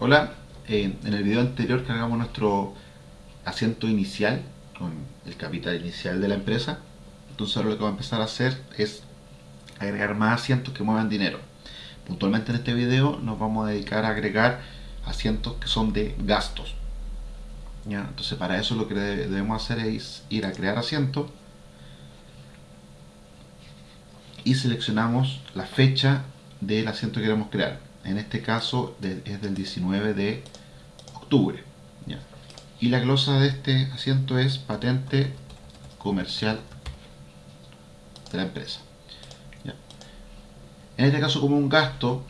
Hola, eh, en el video anterior cargamos nuestro asiento inicial con el capital inicial de la empresa. Entonces ahora lo que vamos a empezar a hacer es agregar más asientos que muevan dinero. Puntualmente en este video nos vamos a dedicar a agregar asientos que son de gastos. Entonces para eso lo que debemos hacer es ir a crear asiento y seleccionamos la fecha del asiento que queremos crear en este caso es del 19 de octubre. Y la glosa de este asiento es patente comercial de la empresa. En este caso como un gasto,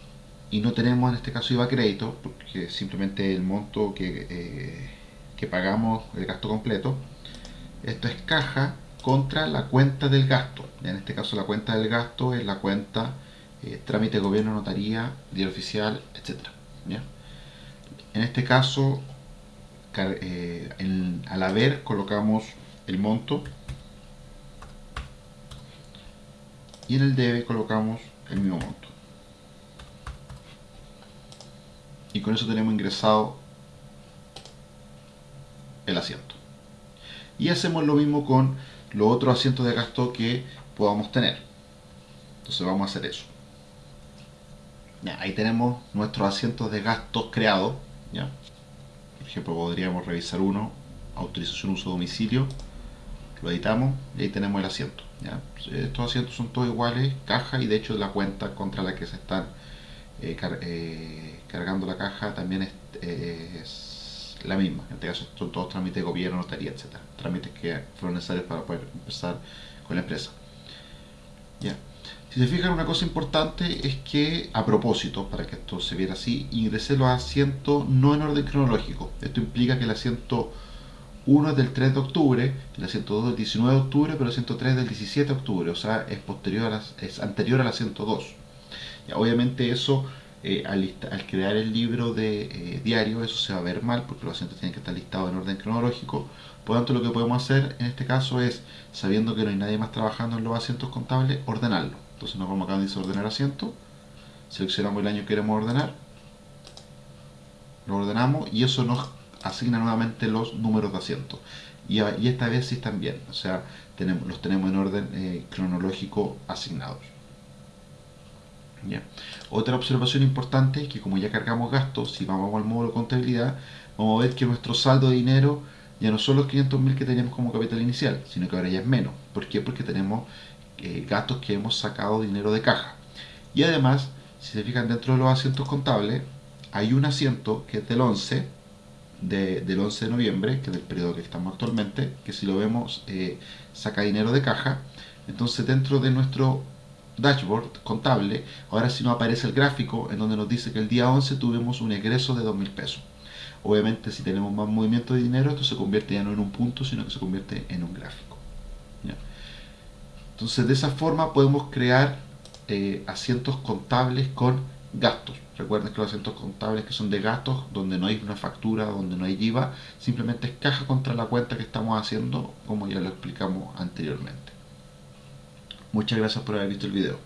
y no tenemos en este caso IVA crédito, porque simplemente el monto que, eh, que pagamos, el gasto completo, esto es caja contra la cuenta del gasto. En este caso la cuenta del gasto es la cuenta eh, trámite gobierno, notaría, diario oficial, etc. En este caso, eh, al haber colocamos el monto y en el debe colocamos el mismo monto. Y con eso tenemos ingresado el asiento. Y hacemos lo mismo con los otros asientos de gasto que podamos tener. Entonces vamos a hacer eso ahí tenemos nuestros asientos de gastos creados. ¿ya? Por ejemplo, podríamos revisar uno, autorización uso domicilio, lo editamos y ahí tenemos el asiento. Estos asientos son todos iguales, caja y de hecho la cuenta contra la que se están eh, eh, cargando la caja también es, la misma. En este caso son todos trámites de gobierno, notaría, etc. Trámites que fueron necesarios para poder empezar con la empresa. ¿ya? Si se fijan, una cosa importante es que, a propósito, para que esto se viera así, ingresé los asientos no en orden cronológico. Esto implica que el asiento 1 es del 3 de octubre, el asiento 2 del 19 de octubre, pero el asiento 3 del 17 de octubre, o sea, es, posterior a es anterior al asiento 2. obviamente eso, eh, al, crear el libro de eh, diario, eso se va a ver mal, porque los asientos tienen que estar listados en orden cronológico. Por lo tanto, lo que podemos hacer en este caso es, sabiendo que no hay nadie más trabajando en los asientos contables, ordenarlo. Entonces nos vamos acá donde dice ordenar asiento, seleccionamos el año que queremos ordenar, lo ordenamos y eso nos asigna nuevamente los números de asiento. Y, esta vez sí están bien, o sea, tenemos, los tenemos en orden eh, cronológico asignados. Otra observación importante es que como ya cargamos gastos, si vamos al módulo contabilidad, vamos a ver que nuestro saldo de dinero ya no son los 500.000 que teníamos como capital inicial, sino que ahora ya es menos. ¿Por qué? Porque tenemos eh, gastos que hemos sacado dinero de caja. Y además, si se fijan dentro de los asientos contables, hay un asiento que es del 11, del 11 de noviembre, que es del periodo que estamos actualmente, que si lo vemos eh, saca dinero de caja. Entonces dentro de nuestro dashboard contable, ahora sí nos aparece el gráfico en donde nos dice que el día 11 tuvimos un egreso de 2.000 pesos. Obviamente si tenemos más movimiento de dinero, esto se convierte ya no en un punto, sino que se convierte en un gráfico. Entonces de esa forma podemos crear eh, asientos contables con gastos. Recuerden que los asientos contables que son de gastos, donde no hay una factura, donde no hay IVA, simplemente es caja contra la cuenta que estamos haciendo, como ya lo explicamos anteriormente. Muchas gracias por haber visto el video.